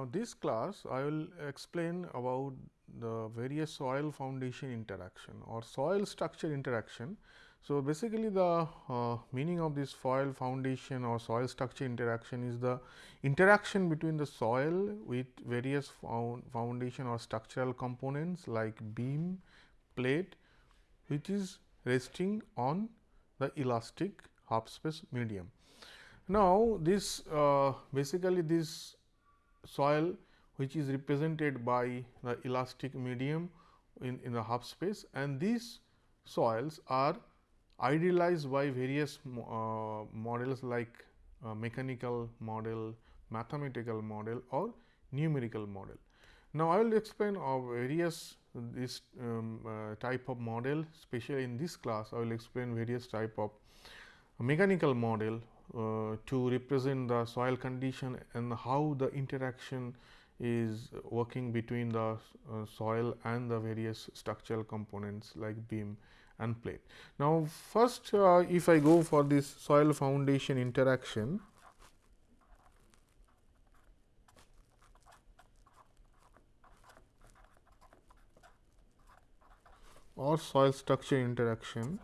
Now, this class I will explain about the various soil foundation interaction or soil structure interaction. So, basically the uh, meaning of this soil foundation or soil structure interaction is the interaction between the soil with various found foundation or structural components like beam, plate which is resting on the elastic half space medium. Now, this uh, basically this soil which is represented by the elastic medium in, in the half space and these soils are idealized by various uh, models like uh, mechanical model, mathematical model or numerical model. Now, I will explain of various this um, uh, type of model especially in this class I will explain various type of mechanical model to represent the soil condition and how the interaction is working between the uh, soil and the various structural components like beam and plate. Now, first uh, if I go for this soil foundation interaction, or soil structure interaction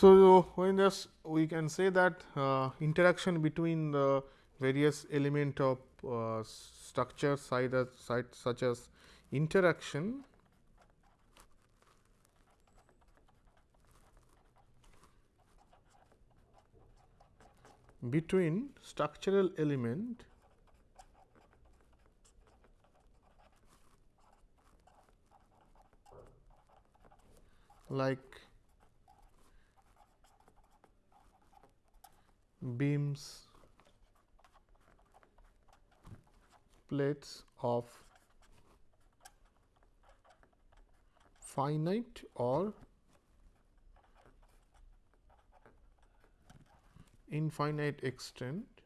So, when this we can say that uh, interaction between the various element of uh, structure side, as, side such as interaction between structural element like beams plates of finite or infinite extent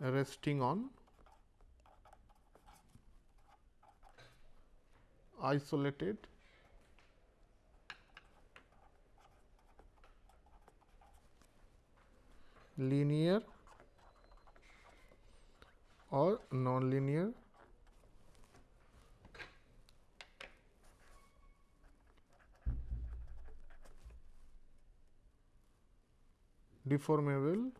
resting on isolated linear or non-linear deformable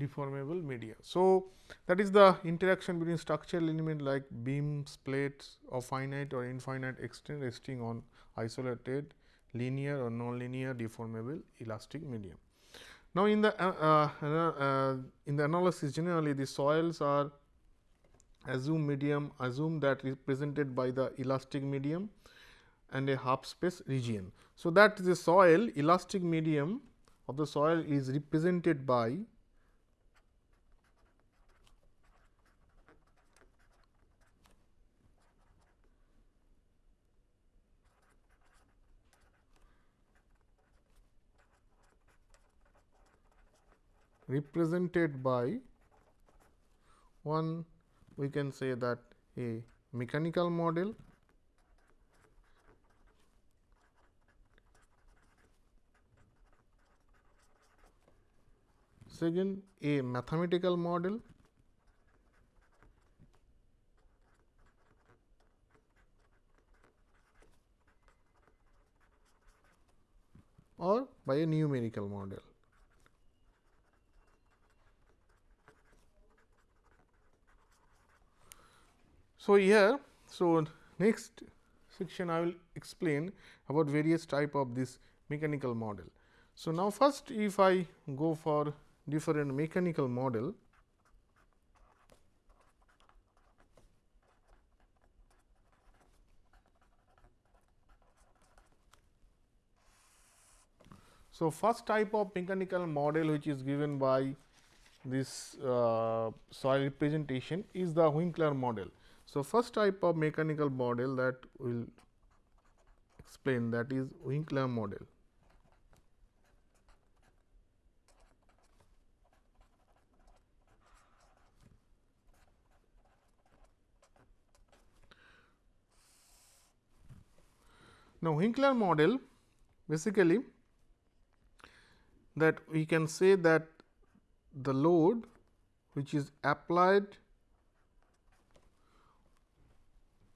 deformable media. So, that is the interaction between structural element like beams, plates of finite or infinite extent resting on isolated linear or non-linear deformable elastic medium. Now, in the uh, uh, uh, in the analysis generally the soils are assume medium assume that represented by the elastic medium and a half space region. So, that the soil elastic medium of the soil is represented by represented by one we can say that a mechanical model second a mathematical model or by a numerical model So, here so next section I will explain about various type of this mechanical model. So, now first if I go for different mechanical model So, first type of mechanical model which is given by this uh, soil representation is the Winkler model. So, first type of mechanical model that we will explain that is Winkler model. Now, Winkler model basically that we can say that the load which is applied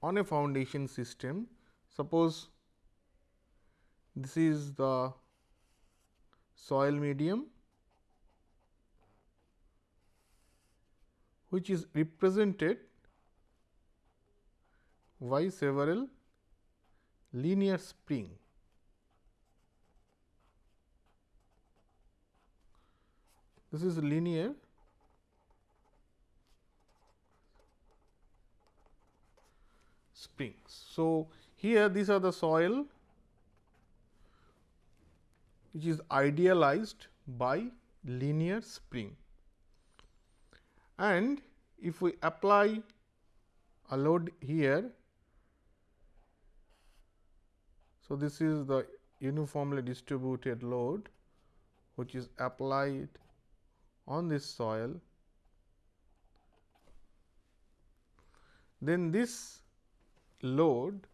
on a foundation system. Suppose this is the soil medium which is represented by several linear spring. This is linear springs. So, here these are the soil which is idealized by linear spring and if we apply a load here So, this is the uniformly distributed load which is applied on this soil. Then this load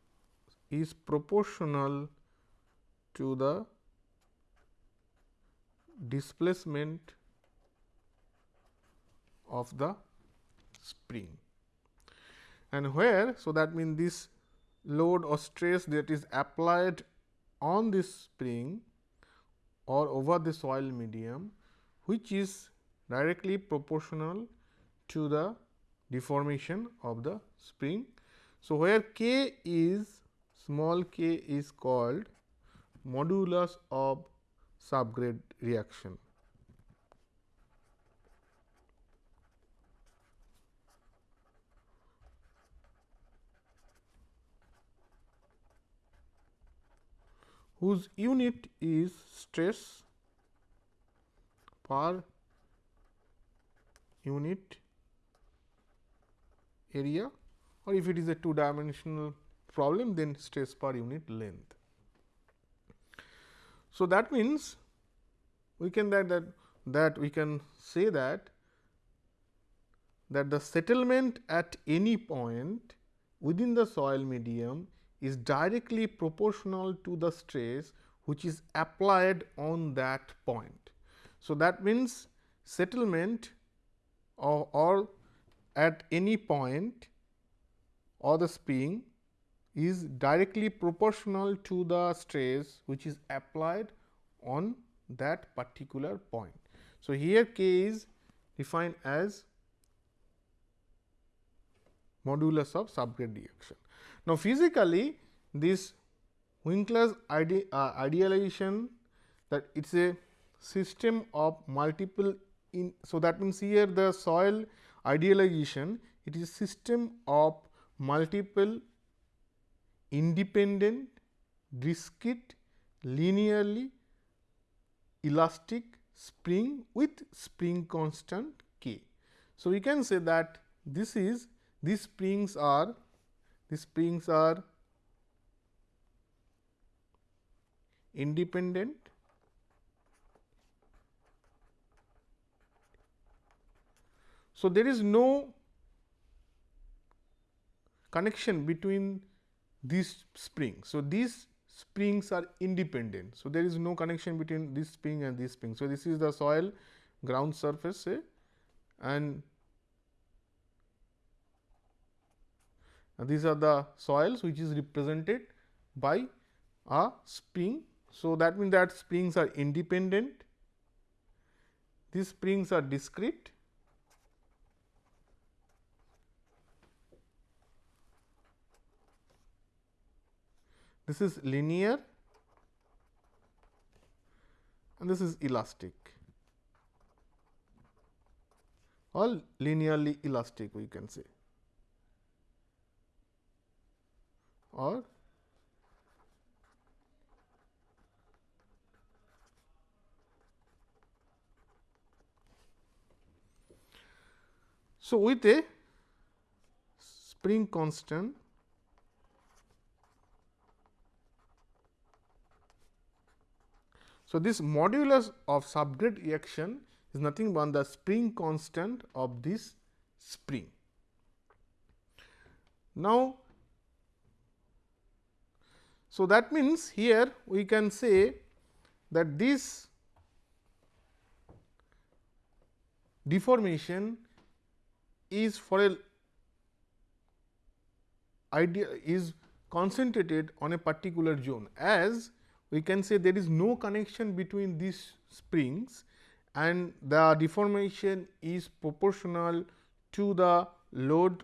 is proportional to the displacement of the spring and where. So, that means this load or stress that is applied on this spring or over the soil medium which is directly proportional to the deformation of the spring. So, where k is small k is called modulus of subgrade reaction. whose unit is stress per unit area or if it is a two dimensional problem then stress per unit length. So, that means we can that, that that we can say that that the settlement at any point within the soil medium is directly proportional to the stress which is applied on that point. So, that means settlement or, or at any point or the spring is directly proportional to the stress which is applied on that particular point. So, here k is defined as modulus of subgrade reaction. Now, physically this Winkler's ide uh, idealization that it is a system of multiple in. So, that means, here the soil idealization it is system of multiple independent discrete linearly elastic spring with spring constant k. So, we can say that this is these springs are these springs are independent So, there is no connection between these springs. So, these springs are independent. So, there is no connection between this spring and this spring. So, this is the soil ground surface say and And these are the soils which is represented by a spring. So, that means that springs are independent, these springs are discrete this is linear and this is elastic or linearly elastic we can say. or So, with a spring constant So, this modulus of subgrade reaction is nothing but the spring constant of this spring. Now, so that means here we can say that this deformation is for a idea is concentrated on a particular zone as we can say there is no connection between these springs and the deformation is proportional to the load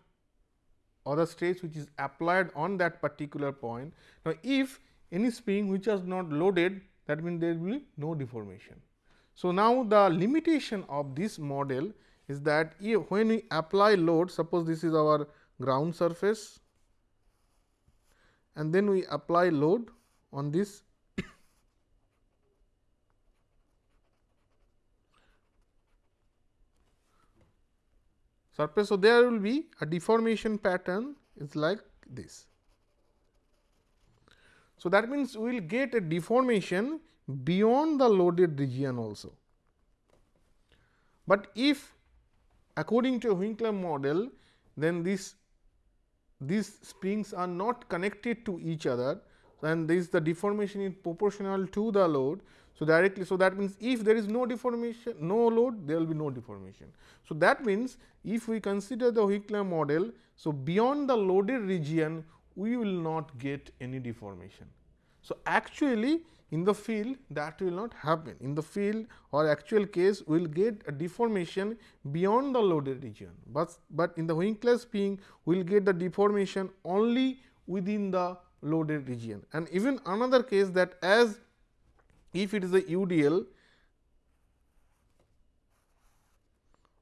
or the stress which is applied on that particular point. Now, if any spring which is not loaded that means there will be no deformation. So, now the limitation of this model is that when we apply load suppose this is our ground surface and then we apply load on this surface. So, there will be a deformation pattern is like this. So, that means we will get a deformation beyond the loaded region also. But if according to Winkler model then this these springs are not connected to each other and this the deformation is proportional to the load. So, directly so that means if there is no deformation no load there will be no deformation. So, that means if we consider the Winkler model so beyond the loaded region we will not get any deformation. So, actually in the field that will not happen in the field or actual case we will get a deformation beyond the loaded region, but, but in the Winkler spring we will get the deformation only within the loaded region and even another case that as if it is a UDL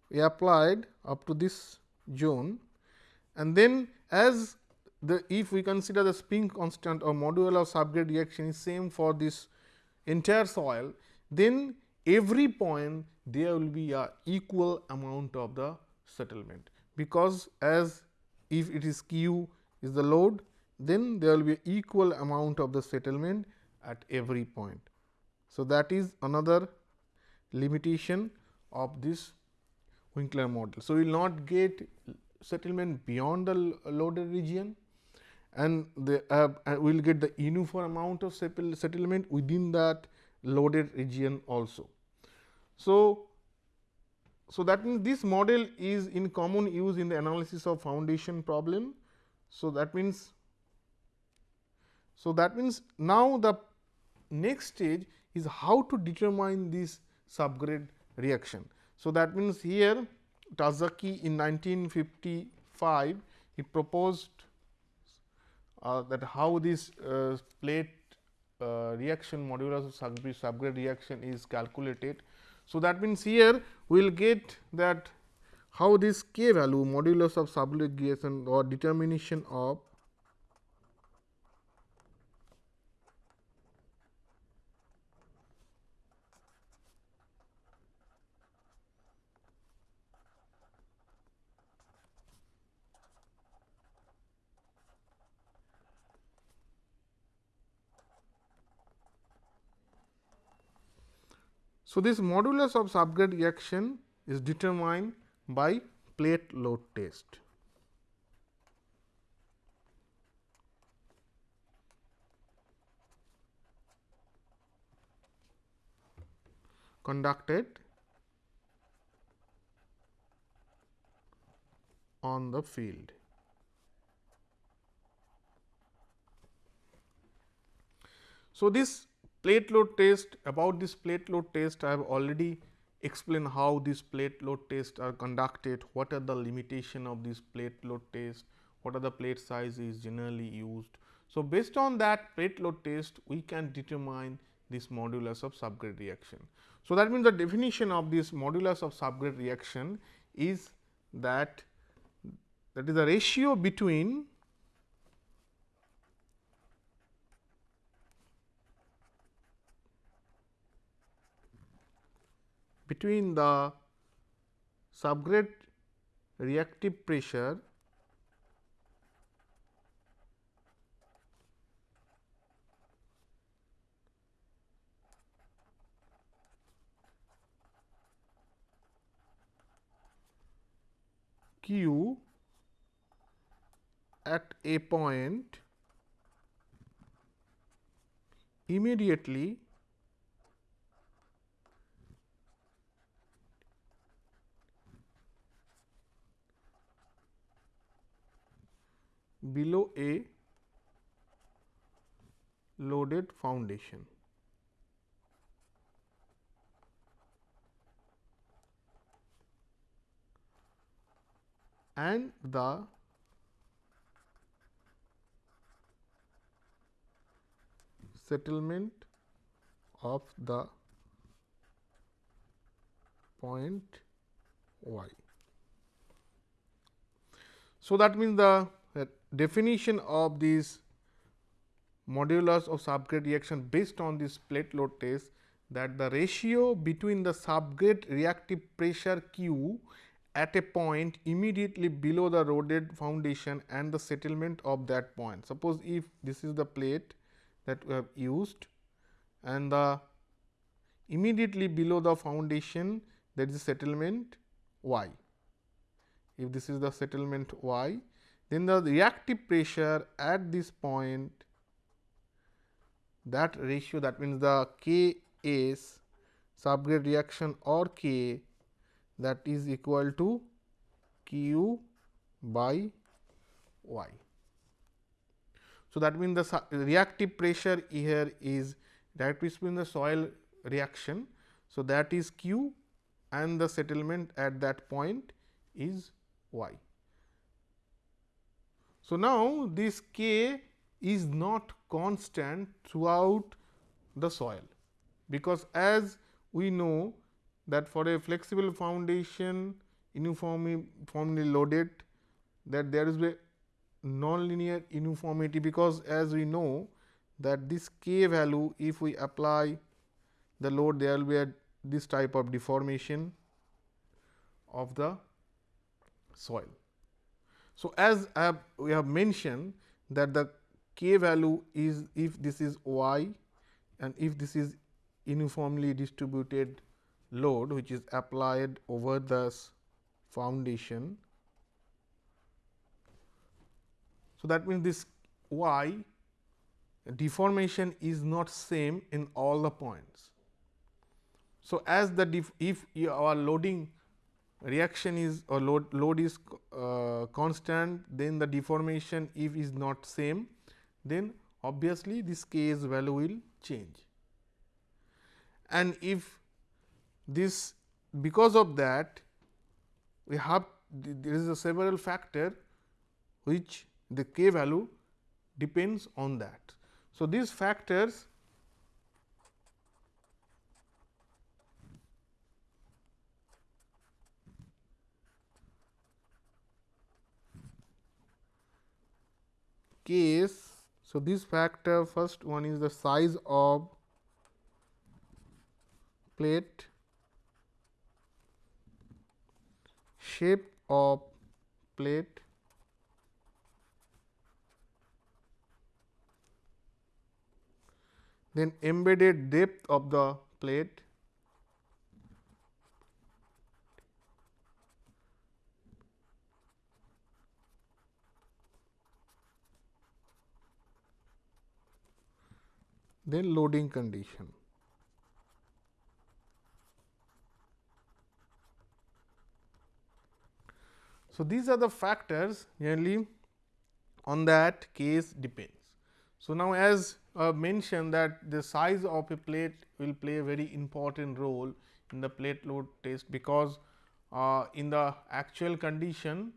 we applied up to this zone and then as the if we consider the spring constant or modulus of subgrade reaction is same for this entire soil, then every point there will be a equal amount of the settlement, because as if it is q is the load, then there will be equal amount of the settlement at every point. So, that is another limitation of this Winkler model. So, we will not get settlement beyond the loaded region and the uh, we will get the uniform amount of settlement within that loaded region also. So, so that means this model is in common use in the analysis of foundation problem. So, that means so that means now the next stage is how to determine this subgrade reaction. So, that means here Terzaghi in 1955 he proposed uh, that how this uh, plate uh, reaction modulus of subgrade, subgrade reaction is calculated. So, that means, here we will get that how this k value modulus of subgrade reaction or determination of So, this modulus of subgrade reaction is determined by plate load test. conducted on the field. So, this Plate load test about this plate load test I have already explained how these plate load tests are conducted, what are the limitation of this plate load test, what are the plate sizes generally used. So, based on that plate load test we can determine this modulus of subgrade reaction. So, that means the definition of this modulus of subgrade reaction is that that is the ratio between between the subgrade reactive pressure Q at a point immediately below a loaded foundation. and the settlement of the point y. So, that means the definition of this modulus of subgrade reaction based on this plate load test that the ratio between the subgrade reactive pressure Q at a point immediately below the loaded foundation and the settlement of that point. Suppose if this is the plate that we have used and the immediately below the foundation that is settlement y. If this is the settlement y, then the reactive pressure at this point that ratio that means the K K S subgrade reaction or K that is equal to q by y. So, that means the reactive pressure here is that between the soil reaction. So, that is q and the settlement at that point is y. So, now this k is not constant throughout the soil, because as we know that for a flexible foundation uniformly loaded that there is a nonlinear uniformity because as we know that this k value if we apply the load there will be a this type of deformation of the soil. So, as have, we have mentioned that the k value is if this is y and if this is uniformly distributed load which is applied over the foundation. So, that means this y deformation is not same in all the points. So, as the if our loading reaction is or load, load is uh, constant then the deformation if is not same then obviously this k s value will change. And if this because of that we have there is a several factor which the k value depends on that. So, these factors case. So, this factor first one is the size of plate shape of plate then embedded depth of the plate then loading condition So, these are the factors generally on that case depends. So, now as uh, mentioned that the size of a plate will play a very important role in the plate load test, because uh, in the actual condition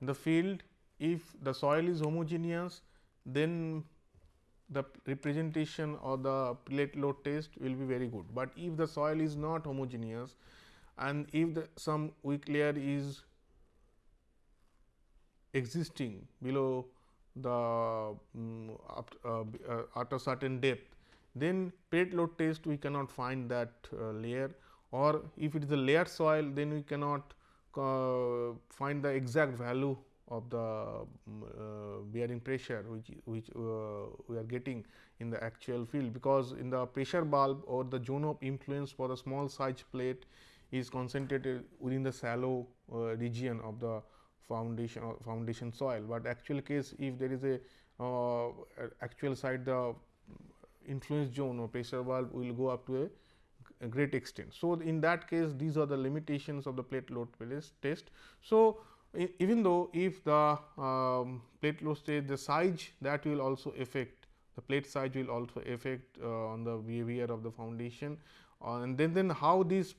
in the field if the soil is homogeneous then the representation or the plate load test will be very good, but if the soil is not homogeneous and if the some weak layer is existing below the um, up, uh, uh, at a certain depth, then plate load test we cannot find that uh, layer. Or if it is a layered soil then we cannot uh, find the exact value of the um, bearing pressure which which uh, we are getting in the actual field because in the pressure bulb or the zone of influence for the small size plate is concentrated within the shallow region of the foundation or foundation soil, but actual case if there is a uh, actual side the influence zone or pressure bulb will go up to a, a great extent. So, in that case these are the limitations of the plate load test. So, even though if the um, plate load test the size that will also affect the plate size will also affect uh, on the behavior of the foundation uh, and then then how these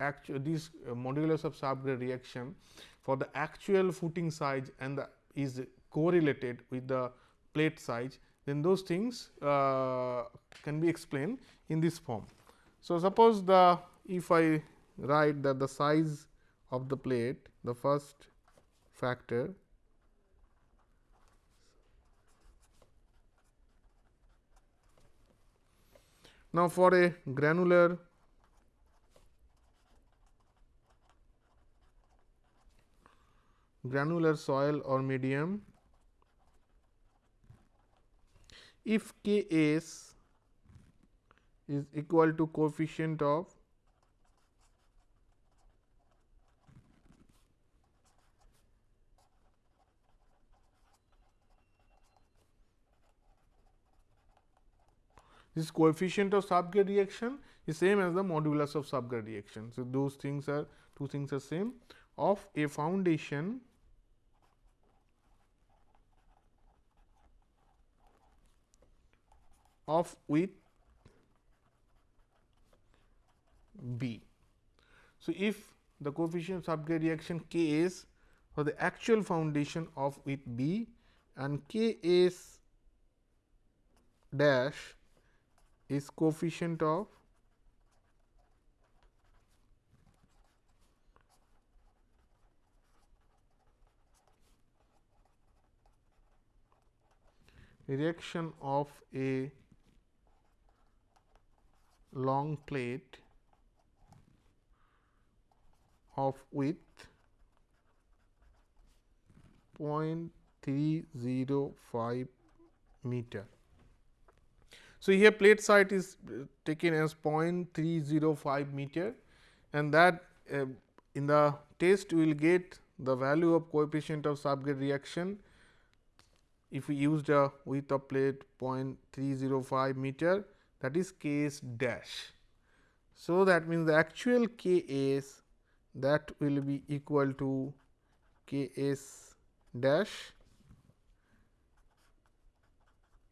actual these uh, modulus of subgrade reaction for the actual footing size and the is correlated with the plate size then those things uh, can be explained in this form. So, suppose the if I write that the size of the plate the first factor Now, for a granular granular soil or medium if K s is equal to coefficient of this coefficient of subgrade reaction is same as the modulus of subgrade reaction. So, those things are two things are same of a foundation of with B. So, if the coefficient of subgrade reaction K is for the actual foundation of with B and K is dash is coefficient of reaction of a long plate of width 0.305 meter. So, here plate site is taken as 0.305 meter and that uh, in the test we will get the value of coefficient of subgrade reaction if we used a width of plate 0.305 meter that is K s dash. So, that means the actual K s that will be equal to K s dash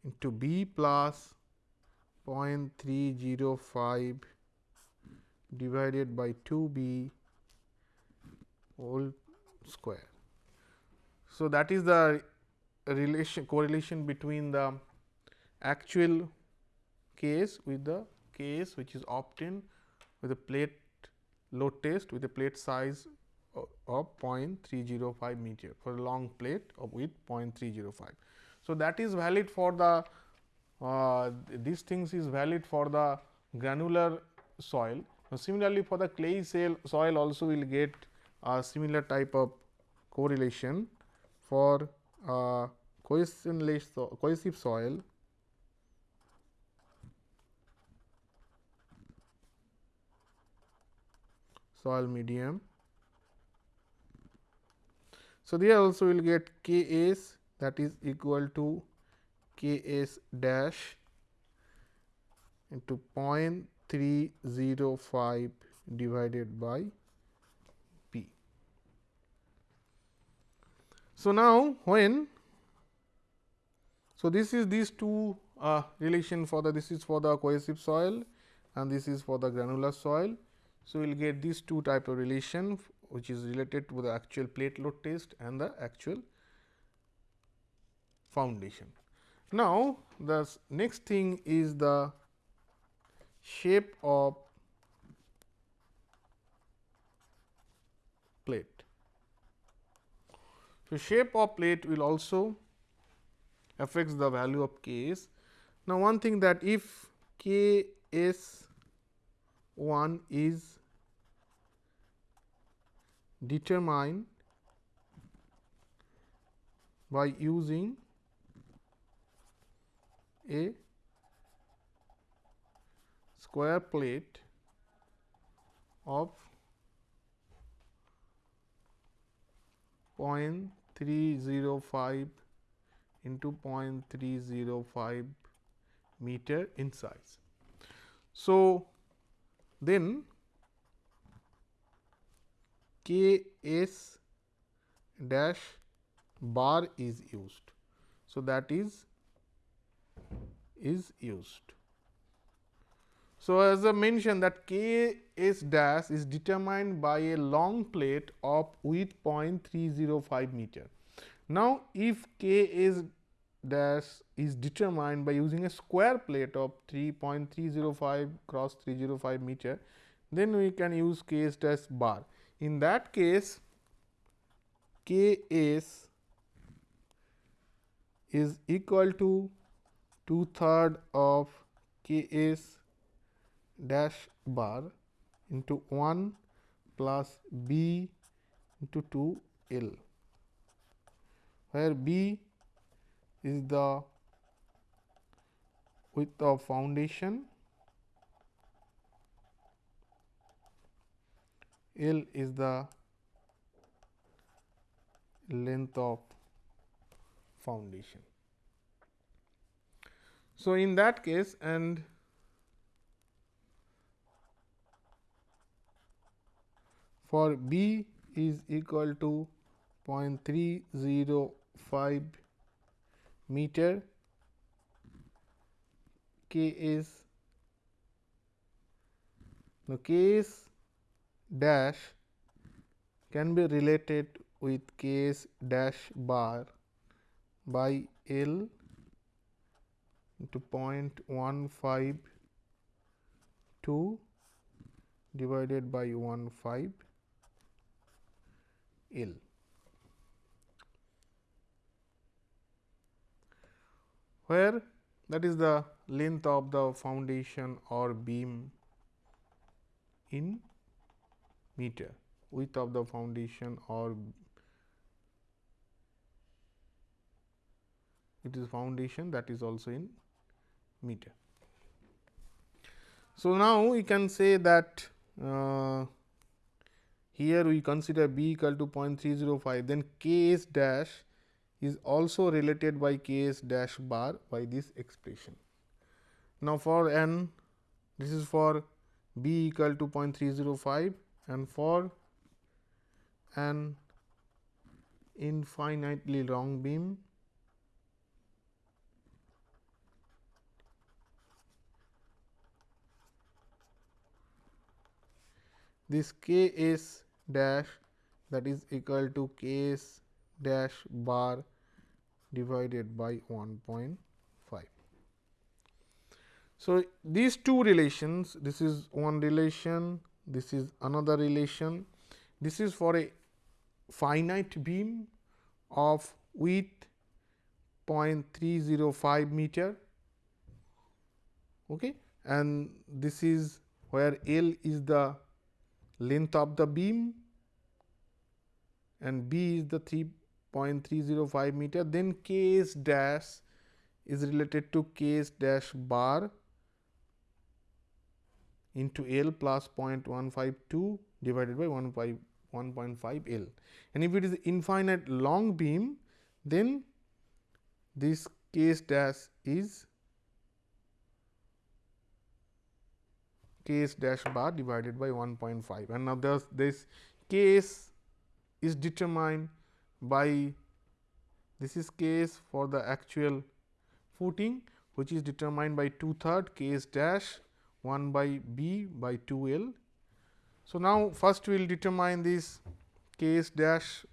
into B plus 0.305 divided by 2 b whole square. So, that is the relation correlation between the actual case with the case which is obtained with a plate load test with a plate size of 0.305 meter for a long plate of with 0.305. So, that is valid for the uh, these things is valid for the granular soil. Now, similarly, for the clay soil also will get a similar type of correlation for uh, cohesive soil soil medium. So, there also we will get K s that is equal to K s dash into 0.305 divided by P. So, now when so this is these two uh, relation for the this is for the cohesive soil and this is for the granular soil. So, we will get these two type of relation which is related to the actual plate load test and the actual foundation. Now, the next thing is the shape of plate. So, shape of plate will also affects the value of K s. Now, one thing that if K s 1 is determined by using a square plate of 0.305 into 0.305 meter in size. So, then K S dash bar is used. So, that is is used. So, as I mentioned that K S dash is determined by a long plate of width 0.305 meter. Now, if K S dash is determined by using a square plate of 3.305 cross 305 meter, then we can use K S dash bar. In that case, K S is equal to two third of K S dash bar into 1 plus B into 2 L, where B is the width of foundation, L is the length of foundation. So, in that K s and for B is equal to 0.305 meter K is the K s dash can be related with case dash bar by L into 0.152 divided by 15 L. where that is the length of the foundation or beam in meter width of the foundation or it is foundation that is also in meter. So, now we can say that uh, here we consider b equal to 0.305 then k s dash is also related by k s dash bar by this expression. Now, for n this is for b equal to 0.305 and for an infinitely long beam this k s dash that is equal to k s dash bar divided by 1.5. So, these two relations this is one relation this is another relation this is for a finite beam of width 0.305 meter okay, and this is where L is the length of the beam and B is the 3.305 meter then K dash is related to K dash bar into L plus 0.152 divided by 1.5 L. And if it is infinite long beam, then this K s dash is K s dash bar divided by 1.5 and now thus this K s is determined by this is case for the actual footing which is determined by 2 third K s dash 1 by b by 2 l. So, now first we will determine this K s dash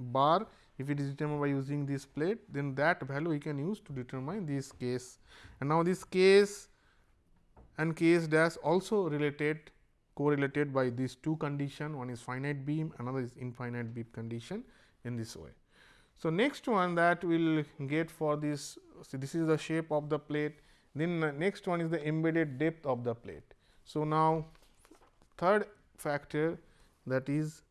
bar. If it is determined by using this plate then that value we can use to determine this case. And now this case and K s dash also related correlated by these two condition one is finite beam another is infinite beam condition in this way. So, next one that we will get for this this is the shape of the plate then next one is the embedded depth of the plate. So, now third factor that is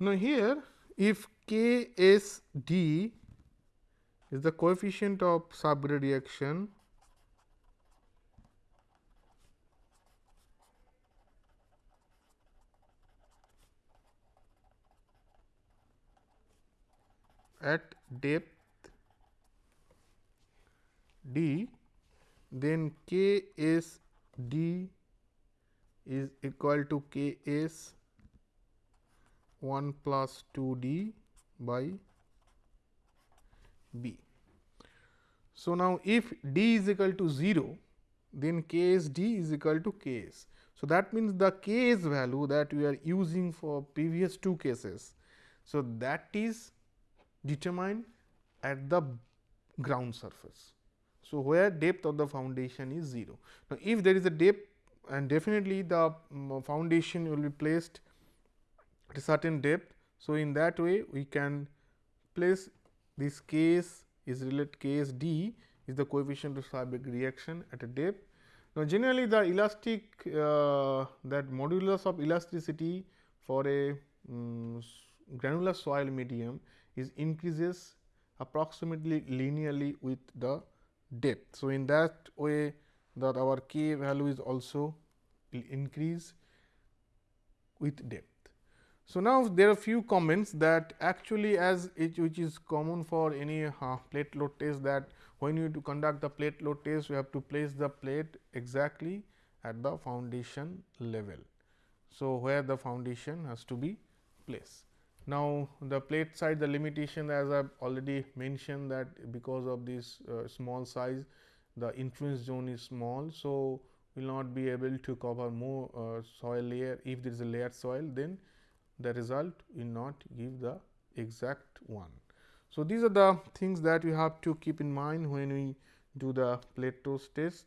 Now, here if K S D is the coefficient of subgrade reaction at depth d then K S d is equal to K S 1 plus 2 d by b. So, now if d is equal to 0 then K S d is equal to K S. So, that means the K S value that we are using for previous two cases. So, that is determined at the ground surface. So, where depth of the foundation is 0. Now, if there is a depth and definitely the um, foundation will be placed at a certain depth. So, in that way we can place this case is related case d is the coefficient of subgrade reaction at a depth. Now, generally the elastic uh, that modulus of elasticity for a um, granular soil medium is increases approximately linearly with the depth. So, in that way that our k value is also increase with depth. So, now there are few comments that actually as it which is common for any uh, plate load test that when you to conduct the plate load test you have to place the plate exactly at the foundation level. So, where the foundation has to be placed. Now, the plate side the limitation as I have already mentioned that because of this uh, small size the influence zone is small. So, will not be able to cover more uh, soil layer if there is a layered soil then the result will not give the exact one. So, these are the things that we have to keep in mind when we do the plate test.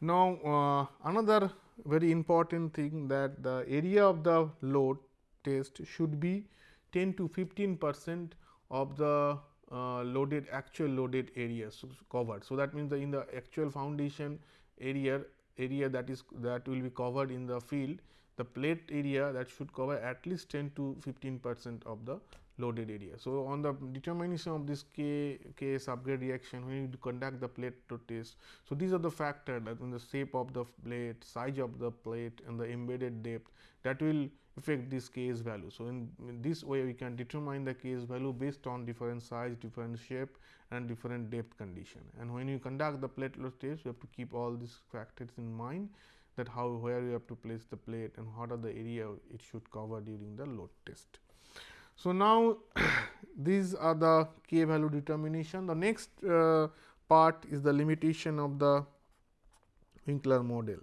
Now, uh, another very important thing that the area of the load test should be 10 to 15 percent of the uh, loaded actual loaded area so covered. So, that means, the in the actual foundation area area that is that will be covered in the field the plate area that should cover at least 10 to 15 percent of the loaded area. So, on the determination of this K, K subgrade reaction when you conduct the plate to test. So, these are the factors that in the shape of the plate, size of the plate and the embedded depth that will affect this K's value. So, in, in, this way we can determine the K's value based on different size, different shape and different depth condition. And when you conduct the plate load test, you have to keep all these factors in mind that how where you have to place the plate and what are the area it should cover during the load test. So, now these are the k value determination. The next uh, part is the limitation of the Winkler model.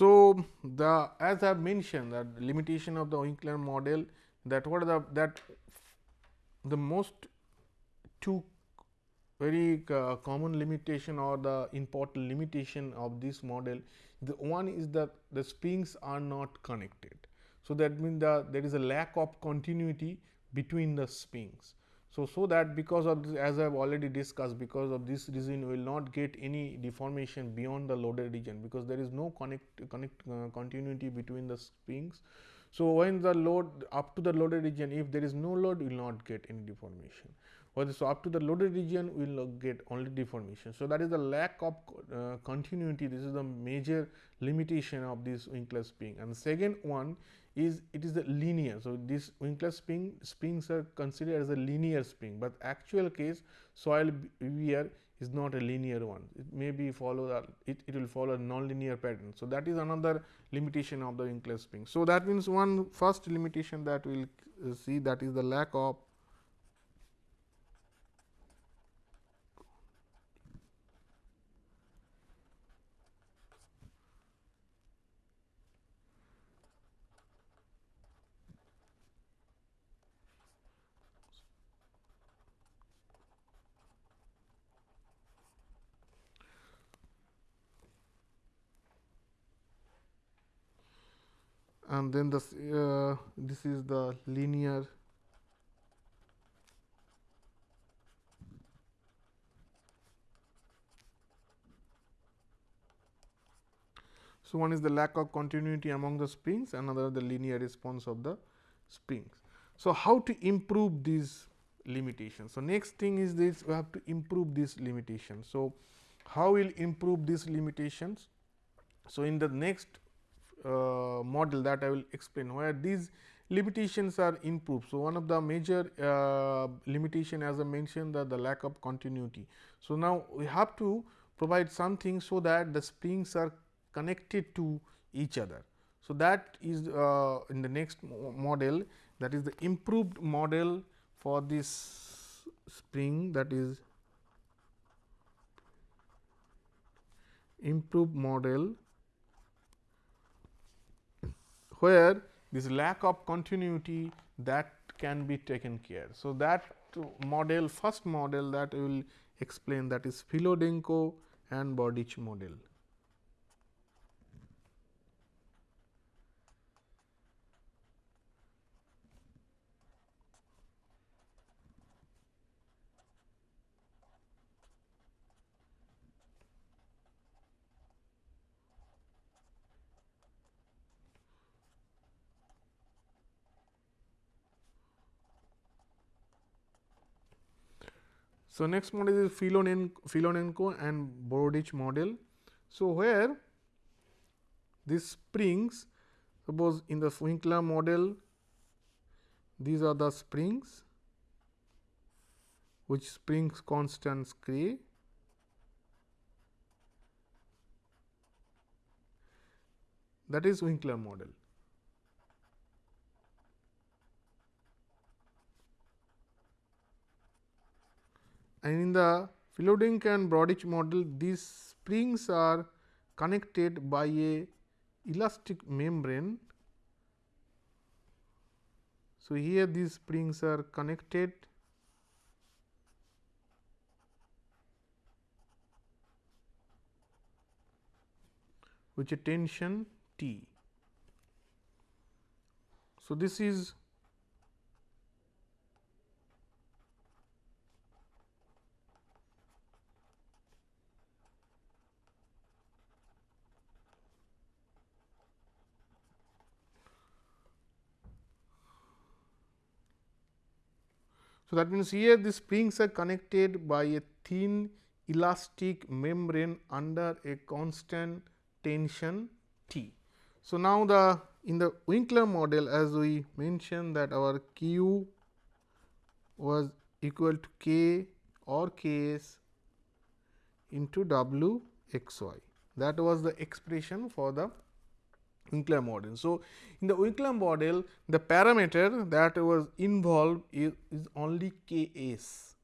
So, the as I have mentioned that limitation of the Winkler model that what are the that the most two very uh, common limitation or the important limitation of this model the one is that the springs are not connected. So, that means the there is a lack of continuity between the springs. So, so that because of this as I have already discussed because of this reason we will not get any deformation beyond the loaded region because there is no connect, connect uh, continuity between the springs. So, when the load up to the loaded region if there is no load will not get any deformation or so up to the loaded region we will get only deformation. So, that is the lack of uh, continuity this is the major limitation of this Winkler spring and second one is it is a linear. So, this Winkler spring springs are considered as a linear spring, but actual case soil wear is not a linear one. It may be follow that it, it will follow a non-linear pattern. So, that is another limitation of the Winkler spring. So, that means one first limitation that we will uh, see that is the lack of and then this uh, this is the linear So, one is the lack of continuity among the springs, another the linear response of the springs. So, how to improve these limitations? So, next thing is this we have to improve these limitations. So, how will improve these limitations? So, in the next uh, model that I will explain where these limitations are improved. So, one of the major uh, limitation as I mentioned that the lack of continuity. So, now we have to provide something so that the springs are connected to each other. So, that is uh, in the next model that is the improved model for this spring that is improved model where this lack of continuity that can be taken care. So, that model first model that I will explain that is Filonenko and Bordich model. So, next model is Filonenko and Bordich model. So, where these springs suppose in the Winkler model these are the springs which springs constants K that is Winkler model. And in the Filonenko and Bordich model these springs are connected by a elastic membrane. So, here these springs are connected with a tension T. So, this is So, that means, here the springs are connected by a thin elastic membrane under a constant tension T. So, now the in the Winkler model as we mentioned that our Q was equal to K or K s into W x y that was the expression for the Winkler model. So, in the Winkler model the parameter that was involved is, is only K s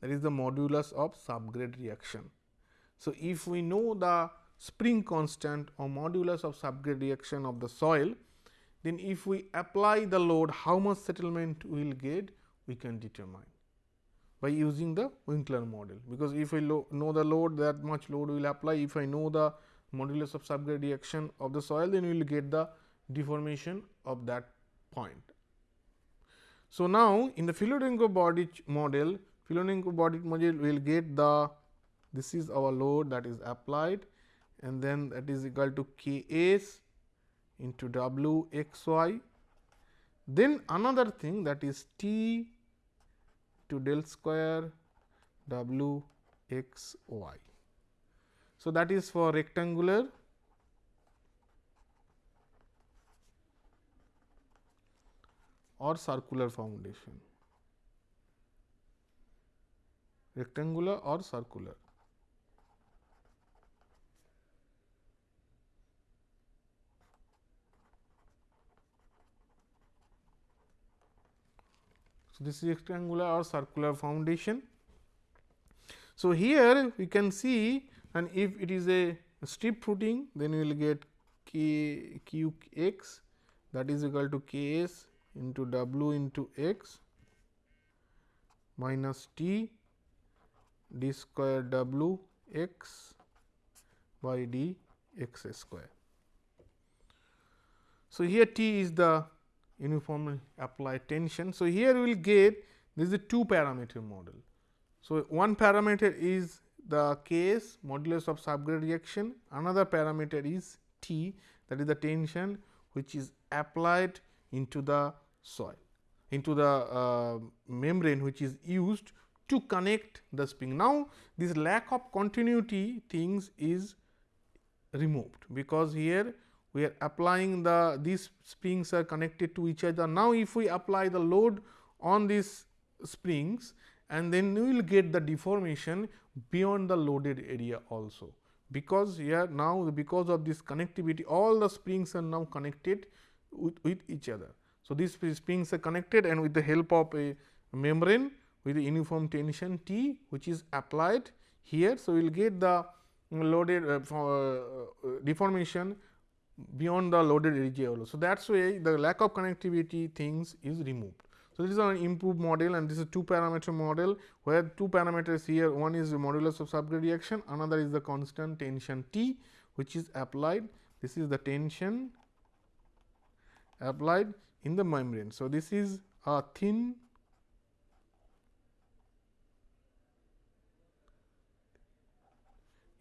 that is the modulus of subgrade reaction. So, if we know the spring constant or modulus of subgrade reaction of the soil, then if we apply the load how much settlement we will get we can determine by using the Winkler model, because if I know the load that much load will apply if I know the modulus of subgrade reaction of the soil, then we will get the deformation of that point. So, now in the Filonenko Bordich model, Filonenko Bordich model we will get the this is our load that is applied and then that is equal to K s into W x y. Then another thing that is T to del square W x y. So, that is for rectangular or circular foundation, rectangular or circular. So, this is rectangular or circular foundation. So, here we can see and if it is a strip footing then you will get k q x that is equal to k s into w into x minus t d square w x by d x square. So, here T is the uniform applied tension. So, here we will get this is a two parameter model. So, one parameter is the Ks modulus of subgrade reaction, another parameter is T that is the tension which is applied into the soil into the uh, membrane which is used to connect the spring. Now, this lack of continuity things is removed because here we are applying the these springs are connected to each other. Now, if we apply the load on these springs and then we will get the deformation beyond the loaded area also because here now because of this connectivity all the springs are now connected with, with each other. So, these springs are connected and with the help of a membrane with the uniform tension T which is applied here. So, we will get the loaded uh, uh, deformation beyond the loaded area also. So, that is why the lack of connectivity things is removed. So, this is an improved model and this is a two parameter model where two parameters here one is the modulus of subgrade reaction another is the constant tension T which is applied this is the tension applied in the membrane. So, this is a thin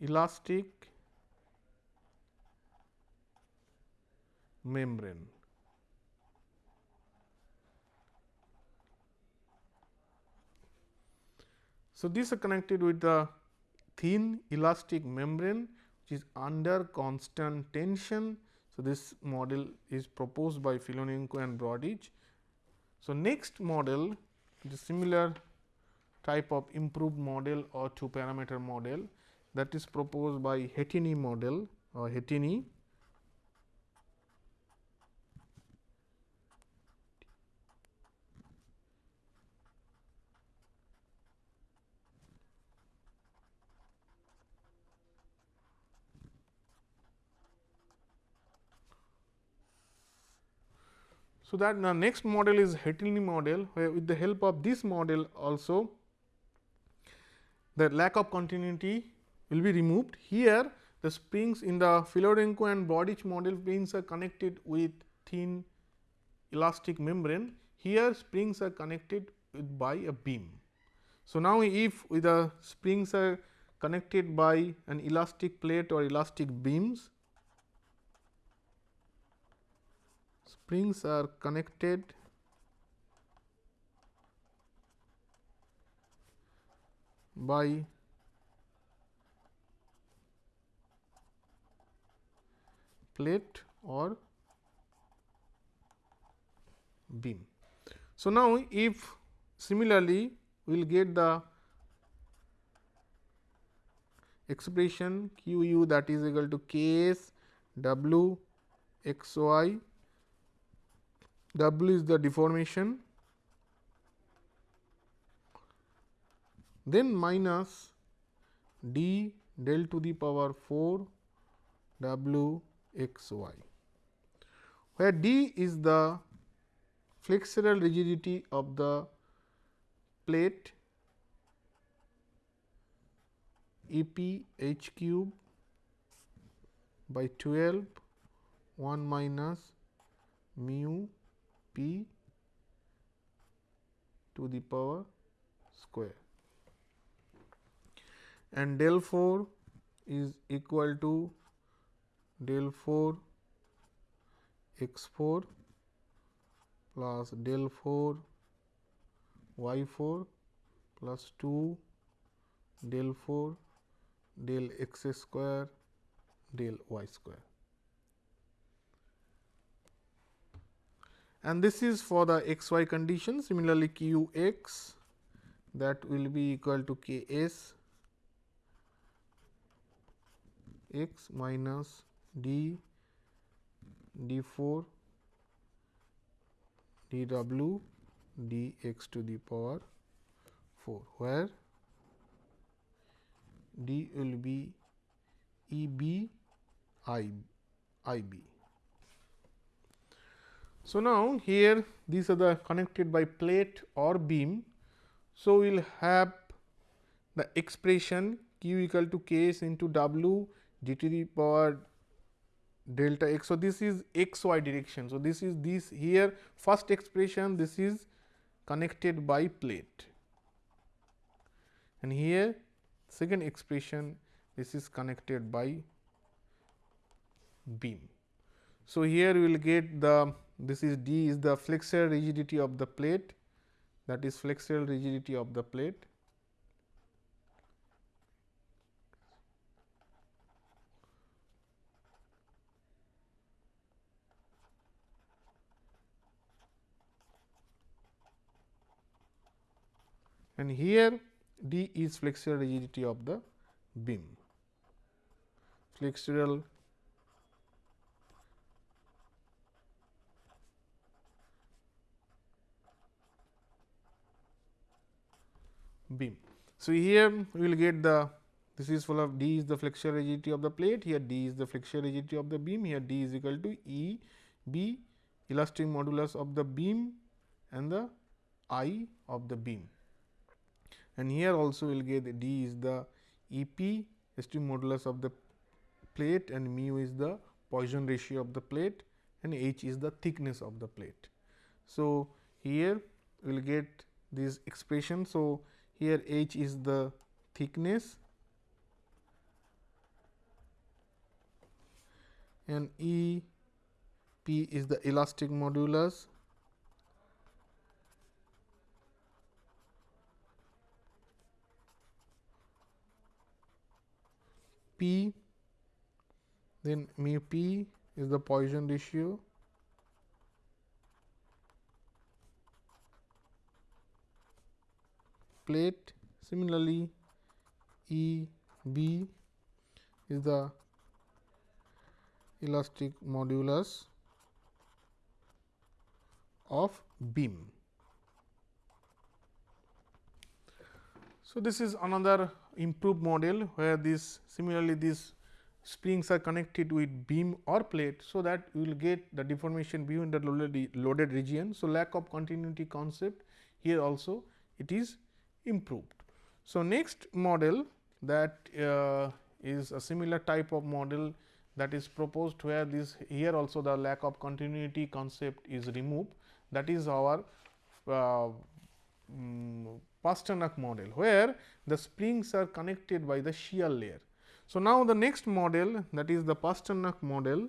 elastic membrane. So, these are connected with the thin elastic membrane which is under constant tension so, this model is proposed by Filonenko and Brodich. So, next model the similar type of improved model or two parameter model that is proposed by Hetényi model or Hetényi So, that the next model is Hetényi model where with the help of this model also the lack of continuity will be removed. Here the springs in the Filonenko and Brodich model springs are connected with thin elastic membrane. Here springs are connected by a beam. So, now if the springs are connected by an elastic plate or elastic beams springs are connected by plate or beam. So, now if similarly we will get the expression q u that is equal to k s w x y W is the deformation, then minus d del to the power 4 W x y, where d is the flexural rigidity of the plate E p h cube by 12 1 minus mu p to the power square and del 4 is equal to del 4 x 4 plus del 4 y 4 plus 2 del 4 del x square del y square. And this is for the x y condition similarly q x that will be equal to k s x minus d d 4 d w d x to the power 4 where d will be E b I I b. So, now here these are the connected by plate or beam. So, we will have the expression q equal to k s into w d to the power delta x. So, this is x y direction. So, this is this here first expression this is connected by plate and here second expression this is connected by beam. So, here we will get the this is d is the flexural rigidity of the plate that is flexural rigidity of the plate and here d is flexural rigidity of the beam. Flexural beam. So, here we will get the this is full of d is the flexural rigidity of the plate here d is the flexural rigidity of the beam here d is equal to E b elastic modulus of the beam and the I of the beam and here also we will get d is the E p esteem modulus of the plate and mu is the Poisson ratio of the plate and h is the thickness of the plate. So, here we will get this expression. So, here h is the thickness. And E p is the elastic modulus. P then mu P is the Poisson ratio plate similarly E B is the elastic modulus of beam. So, this is another improved model where this similarly these springs are connected with beam or plate. So, that you will get the deformation view in the loaded region. So, lack of continuity concept here also it is improved. So, next model that uh, is a similar type of model that is proposed where this here also the lack of continuity concept is removed that is our uh, um, Pasternak model, where the springs are connected by the shear layer. So, now the next model that is the Pasternak model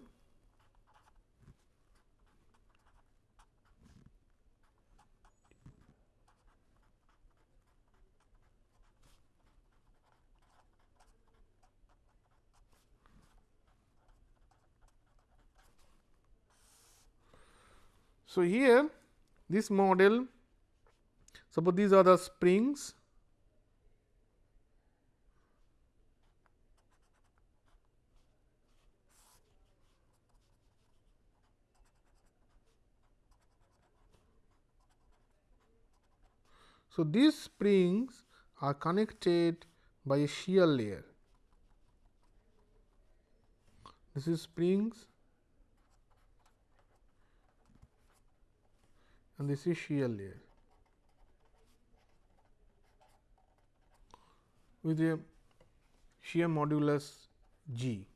So, here this model Suppose these are the springs So, these springs are connected by a shear layer. This is springs and this is shear layer. with a shear modulus G.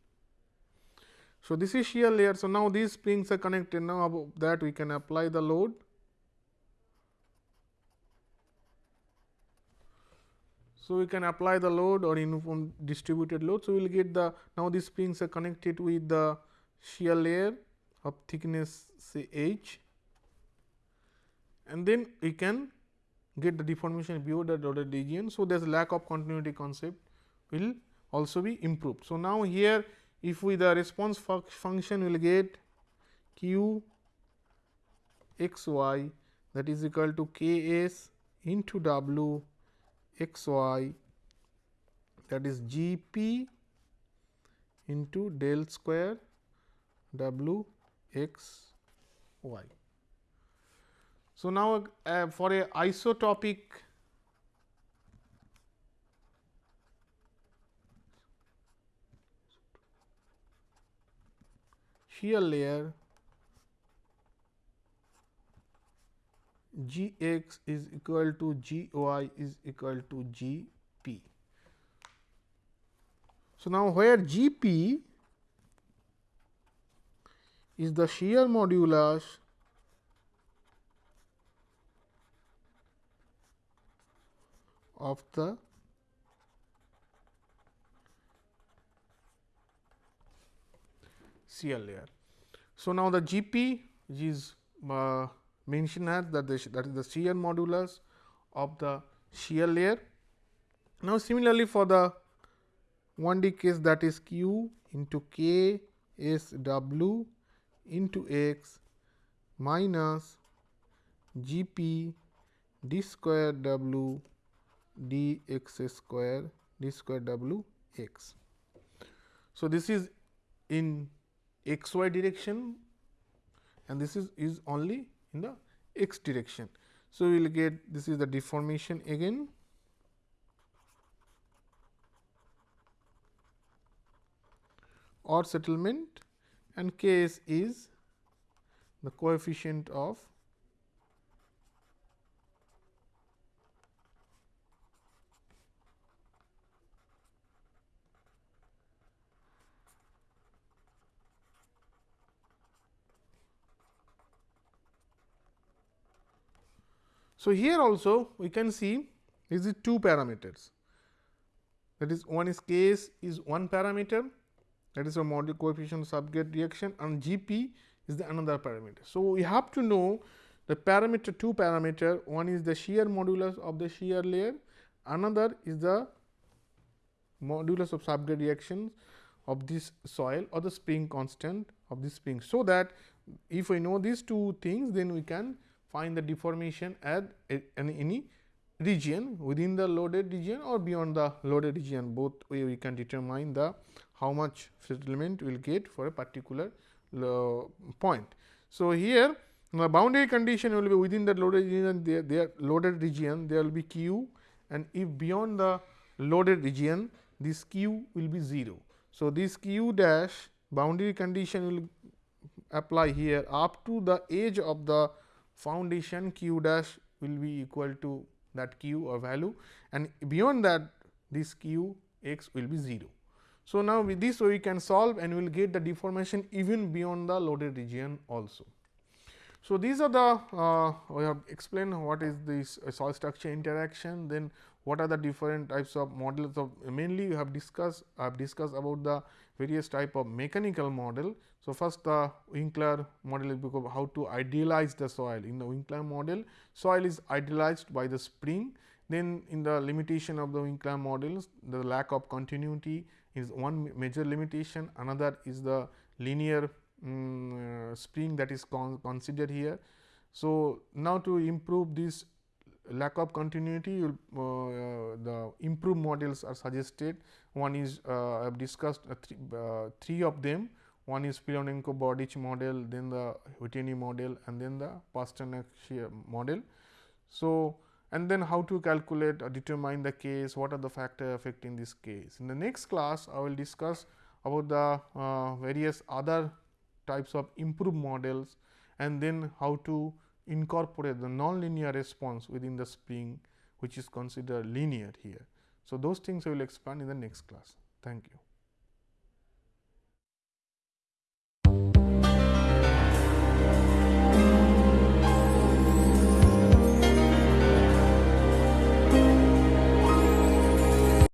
So, this is shear layer. So, now these springs are connected now above that we can apply the load. So, we can apply the load or uniform distributed load. So, we will get the now these springs are connected with the shear layer of thickness say h and then we can get the deformation beyond the dotted region. So, there is lack of continuity concept will also be improved. So, now here if we the response function will get q x y that is equal to k s into w x y that is g p into del square w x y. So, now uh, for a isotropic shear layer G x is equal to G y is equal to G p. So, now where G p is the shear modulus of the CL layer. So, now the G p is uh, mentioned as that, the, that is the shear modulus of the shear layer. Now, similarly, for the 1 D case that is q into k s w into x minus g p d square w d x square d square w x. So, this is in x y direction and this is, is only in the x direction. So, we will get this is the deformation again or settlement and K s is the coefficient of So, here also we can see is it two parameters that is one is case is one parameter that is a module coefficient subgrade reaction and G p is the another parameter. So, we have to know the parameter two parameter one is the shear modulus of the shear layer another is the modulus of subgrade reactions of this soil or the spring constant of this spring. So, that if we know these two things then we can find the deformation at any region within the loaded region or beyond the loaded region both way we can determine the how much settlement we will get for a particular point. So, here the boundary condition will be within the loaded region there, there loaded region there will be q and if beyond the loaded region this q will be 0. So, this q dash boundary condition will apply here up to the edge of the foundation q dash will be equal to that q or value and beyond that this q x will be 0. So, now with this we can solve and we will get the deformation even beyond the loaded region also. So, these are the uh, we have explained what is this uh, soil structure interaction then what are the different types of models of mainly we have discussed I have discussed about the various type of mechanical model. So, first the Winkler model is because how to idealize the soil. In the Winkler model, soil is idealized by the spring. Then in the limitation of the Winkler models, the lack of continuity is one major limitation. Another is the linear um, uh, spring that is con considered here. So, now to improve this lack of continuity uh, uh, the improved models are suggested one is uh, I have discussed uh, three, uh, three of them one is Filonenko Bordych model then the Whitney model and then the Pasternak model. So, and then how to calculate or determine the case what are the factors affecting this case. In the next class I will discuss about the uh, various other types of improved models and then how to incorporate the nonlinear response within the spring which is considered linear here. So, those things I will expand in the next class. Thank you.